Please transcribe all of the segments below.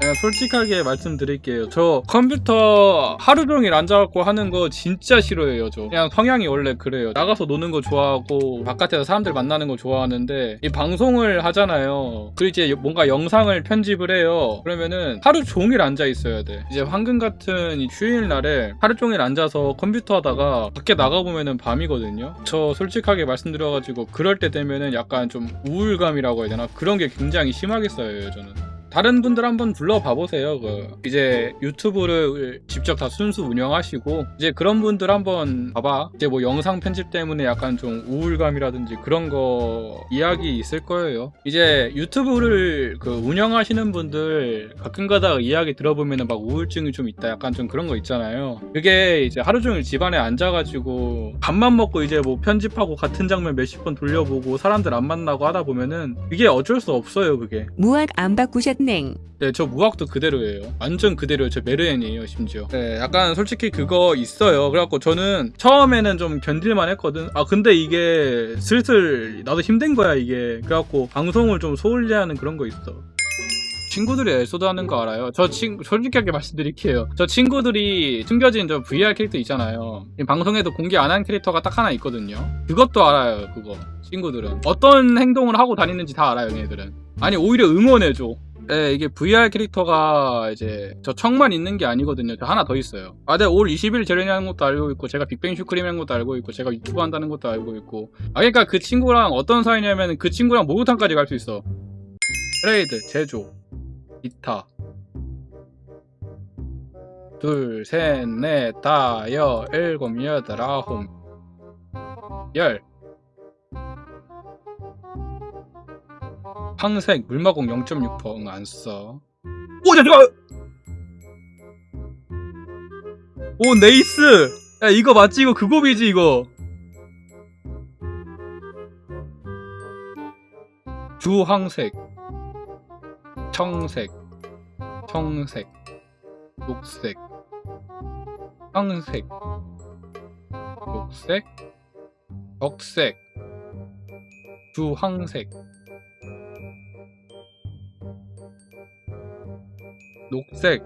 그냥 솔직하게 말씀드릴게요. 저 컴퓨터 하루 종일 앉아갖고 하는 거 진짜 싫어해요. 저 그냥 성향이 원래 그래요. 나가서 노는 거 좋아하고 바깥에서 사람들 만나는 거 좋아하는데 이 방송을 하잖아요. 그리고 이제 뭔가 영상을 편집을 해요. 그러면은 하루 종일 앉아 있어야 돼. 이제 황금 같은 이 휴일 날에 하루 종일 앉아서 컴퓨터 하다가 밖에 나가 보면은 밤이거든요. 저 솔직하게 말씀드려가지고 그럴 때 되면은 약간 좀 우울감이라고 해야 되나 그런 게 굉장히 심하게 쌓여요. 저는. 다른 분들 한번 불러봐 보세요. 그 이제 유튜브를 직접 다 순수 운영하시고 이제 그런 분들 한번 봐봐. 이제 뭐 영상 편집 때문에 약간 좀 우울감이라든지 그런 거 이야기 있을 거예요. 이제 유튜브를 그 운영하시는 분들 가끔가다 이야기 들어보면은 막 우울증이 좀 있다. 약간 좀 그런 거 있잖아요. 그게 이제 하루 종일 집안에 앉아가지고 밥만 먹고 이제 뭐 편집하고 같은 장면 몇십 번 돌려보고 사람들 안 만나고 하다 보면은 이게 어쩔 수 없어요. 그게. 무학 안 바꾸셨 넹. 네, 저 무학도 그대로예요. 완전 그대로예요. 저 메르엔이에요, 심지어. 네, 약간 솔직히 그거 있어요. 그래갖고 저는 처음에는 좀 견딜만 했거든. 아, 근데 이게 슬슬 나도 힘든 거야, 이게. 그래갖고 방송을 좀 소홀히 하는 그런 거 있어. 친구들이 엘소드 하는 거 알아요? 저 친, 솔직하게 말씀드릴게요. 저 친구들이 숨겨진 저 VR 캐릭터 있잖아요. 이 방송에도 공개 안 한 캐릭터가 딱 하나 있거든요. 그것도 알아요, 그거. 친구들은. 어떤 행동을 하고 다니는지 다 알아요, 얘네들은. 아니, 오히려 응원해줘. 네, 이게 VR 캐릭터가 이제 저 척만 있는 게 아니거든요. 저 하나 더 있어요. 아, 내가 올 20일 재련하는 것도 알고 있고, 제가 빅뱅 슈크림 하는 것도 알고 있고, 제가 유튜브 한다는 것도 알고 있고. 아, 그러니까 그 친구랑 어떤 사이냐면 그 친구랑 목욕탕까지 갈 수 있어. 트레이드, 제조, 기타. 둘, 셋, 넷, 다, 여, 일곱, 여덟, 아홉, 열. 황색 물마공 0.6% 응, 안 써. 오, 잠깐만! 오, nice! 야, 이거 맞지? 이거 그거이지 이거. 주황색, 청색, 청색, 녹색, 황색, 녹색, 적색, 주황색, 녹색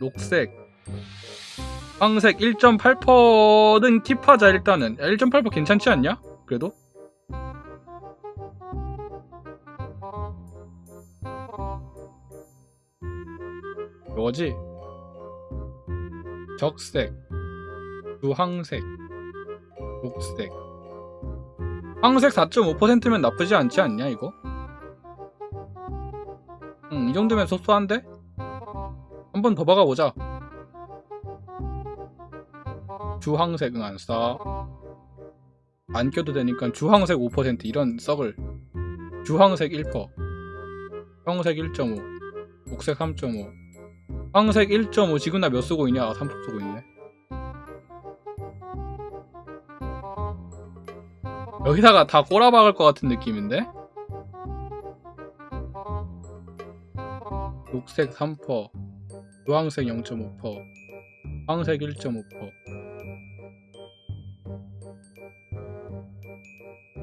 녹색 황색 1.8%는 팁하자 일단은 1.8% 괜찮지 않냐? 그래도? 이거지? 적색 주황색 녹색 황색 4.5%면 나쁘지 않지 않냐 이거? 응, 이 정도면 소소한데? 한 번 더 박아보자. 주황색은 안 써. 안 껴도 되니까 주황색 5% 이런 썩을. 주황색 1%. 형색 1.5. 녹색 3.5. 황색 1.5. 지금 나 몇 쓰고 있냐? 아, 3% 쓰고 있네. 여기다가 다 꼬라박을 것 같은 느낌인데? 녹색 3%, 주황색 0.5%, 황색 1.5%.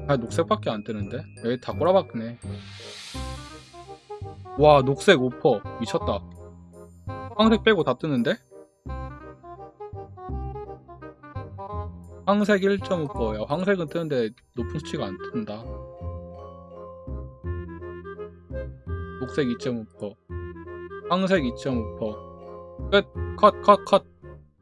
아, 녹색밖에 안 뜨는데? 여기 다 꼬라박네. 와, 녹색 5%. 미쳤다. 황색 빼고 다 뜨는데? 황색 1.5%야. 황색은 뜨는데 높은 수치가 안 뜬다. 녹색 2.5%. 황색 2.5%. 끝, 컷, 컷, 컷.